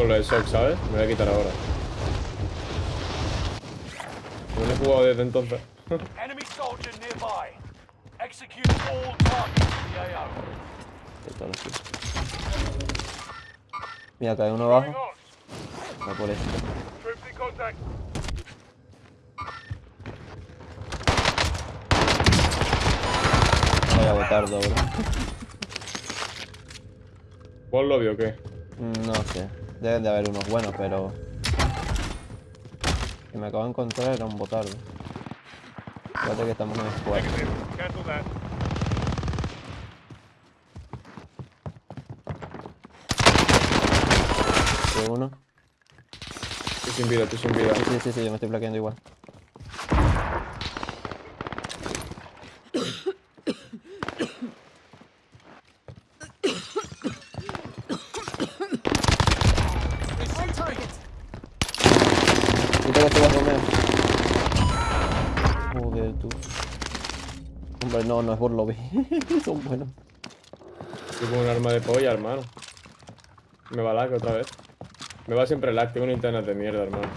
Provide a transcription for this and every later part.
con lo de shock, ¿sabes? Me voy a quitar ahora. No lo he jugado desde entonces. Enemy soldier nearby. Execute all targets in the AO. Ahí está, lo estoy. Mira, cae uno abajo. Va por in contact. Vaya botardo, bro. ¿Vos lo vio o qué? No sé. Deben de haber unos buenos, pero... Que me acabo de encontrar era un botardo. Fíjate que estamos en squad. Uno. Estoy sin vida, estoy sin vida. Sí, sí, sí, sí, yo me estoy plaqueando igual. On target. Quita que te vas Romeo. Joder, tú. Hombre, no, no es por lobby. Son buenos. Estoy con un arma de polla, hermano. Me va lag otra vez. Me va siempre lag, tengo una internet de mierda, hermano.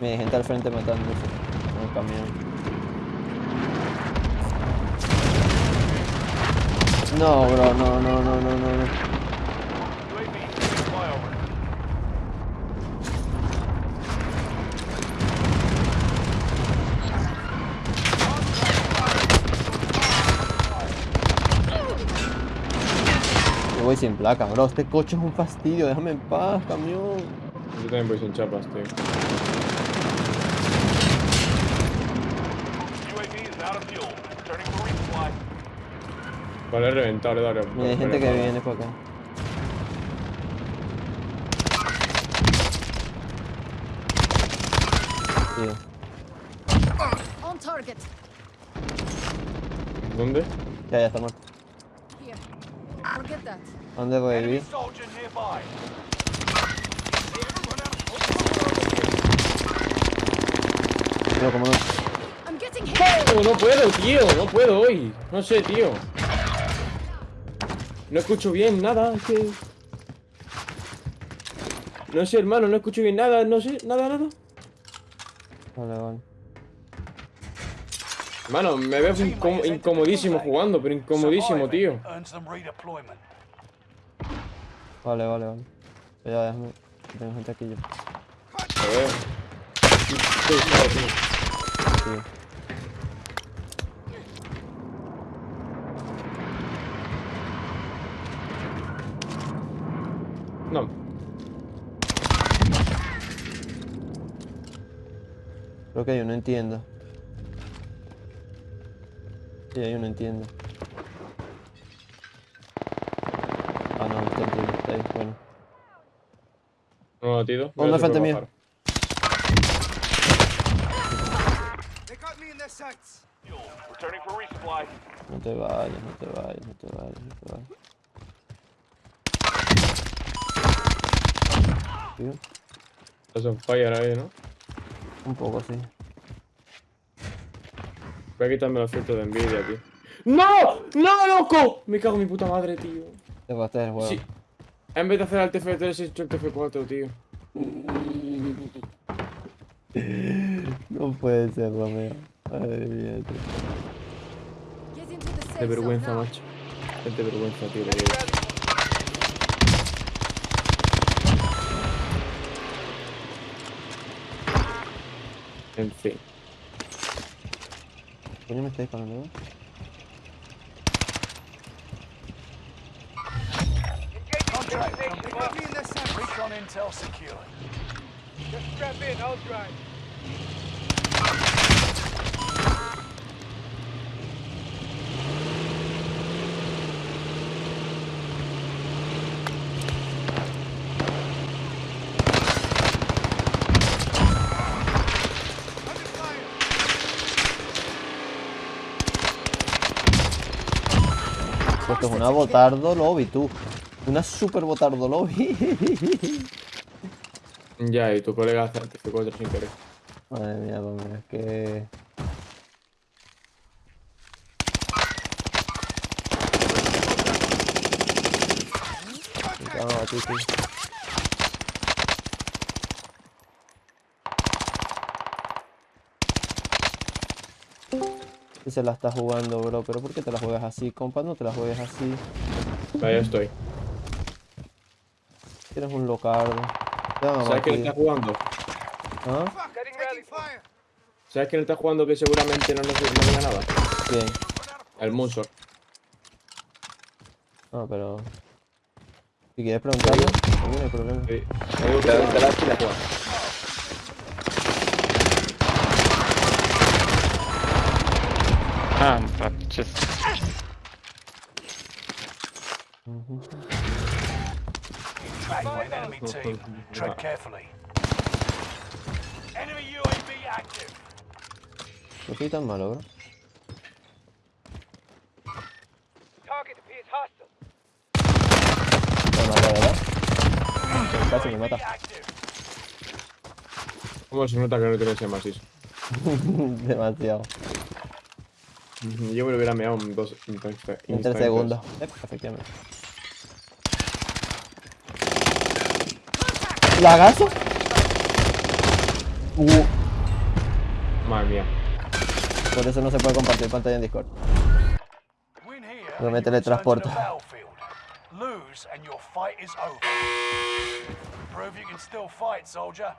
Mira, hay gente al frente matándose. En el camión. No, bro, no, no, no, no, no, Yo voy sin placa, bro. Este coche es un fastidio. Déjame en paz, camión. Yo también voy sin chapas, tío. UAV is out of fuel. Returning for resupply. Vale, reventado, dale. Mira, hay gente que viene por acá. Tío. On target. ¿Dónde? Ya, ya está muerto. Forget that. ¿Dónde voy a Enemy vivir? soldier nearby. Pero como no. Hit. No, no puedo, tío, no puedo hoy. No sé, tío. No escucho bien nada, es que... No sé, hermano, no escucho bien nada, no sé, nada, nada. Vale, vale. Hermano, me veo incom- incomodísimo jugando, pero incomodísimo, tío. Vale, vale, vale. Ya, déjame. Tengo gente aquí yo. A ver. Sí. No. Creo que hay uno en tienda. Sí, hay uno en tienda. Ah, no, está en tienda, está ahí, bueno. No, tío. Uno al frente mío. Fuel. Returning for resupply. No te vayas, no te vayas, no te vayas, no te vayas. Tío, Estás on fire ahí, ¿no? un poco sí. Voy a quitarme los filtros de envidia, tío. ¡No! ¡No, loco! Me cago en mi puta madre, tío. Te va a estar el juego. Sí. En vez de hacer el TF3, he hecho el TF4, tío. No puede ser, Romeo. Madre mía, tío. De vergüenza, macho. Gente vergüenza, tío. En fin. Coño, me está disparando, ¿no? Contract confirmed. Recon intel secured. Just strap in, I'll drive. Esto es una botardo lobby, tú. Una super botardo lobby. Ya, y tu colega hace el TF4 sin querer. Madre mía, Romeo, es que... A sí. Se la está jugando, bro. Pero ¿por qué te la juegas así, compa? No te la juegues así. Ahí estoy. Tienes un locardo. ¿Sabes quién está jugando? ¿Ah? ¿Sabes quién está jugando que seguramente no nos no diga nada? El Munsor. No, pero... Si quieres preguntarle, no hay problema. Sí. Te la la juega. Ah, but just Ujú. Track by enemy team. Tread carefully. Enemy UAV active. No soy tan malo, bro. Target appears hostile. Me mata, ¿verdad? Casi me mata. active. ¿Cómo se nota que no tienes ese masis? Demasiado. Yo me lo hubiera meado en dos en tres, En tres segundos. Efectivamente. ¿Lagazo? Uh, Madre mía. por eso no se puede compartir pantalla en Discord. No me and you return to the teletransporta. battlefield. Lose and your fight is over. Prove you can still fight, soldier.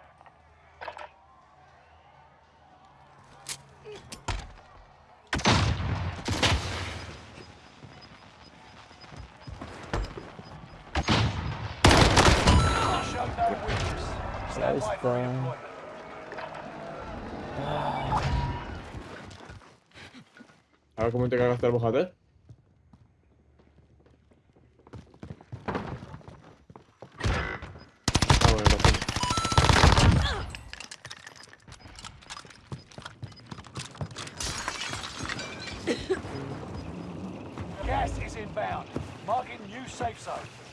Stand by for está. redeployment. A ver cómo te cagaste el bojate. Ah, bueno, lo tengo. Gas is inbound. Marking new safe zone.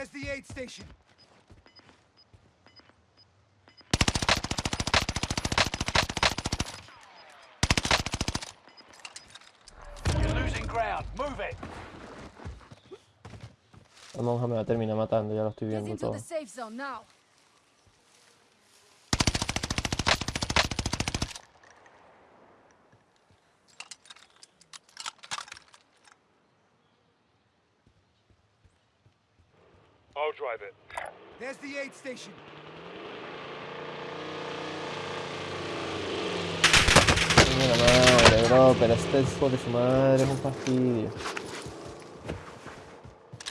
There's the aid station. You're losing ground. Move it. La monja me va a terminar matando, ya lo estoy Get viendo into todo. I'll drive it. There's the aid station. La madre, bro, pero este hijo de su madre es un fastidio.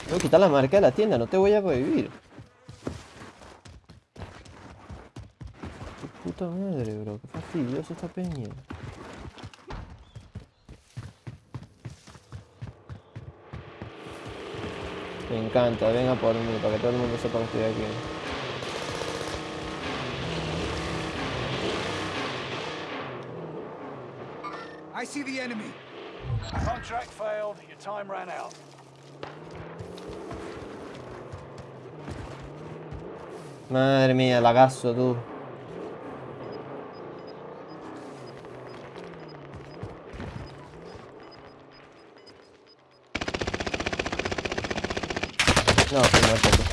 Voy a quitar la marca de la tienda, no te voy a prohibir. Qué puta madre, bro, qué fastidioso esta peña. Me encanta, venga por mí, para que todo el mundo sepa que estoy aquí. I see the enemy. Contract failed. Your time ran out. Madre mía, lagazo tú. No, muerto tú.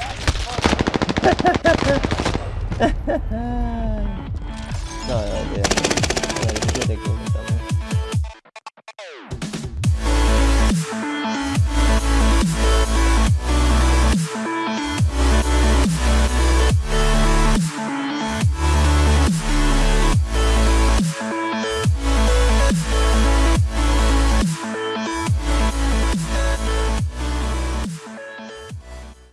No, no, olvídate. Vale, 17 kills, está muy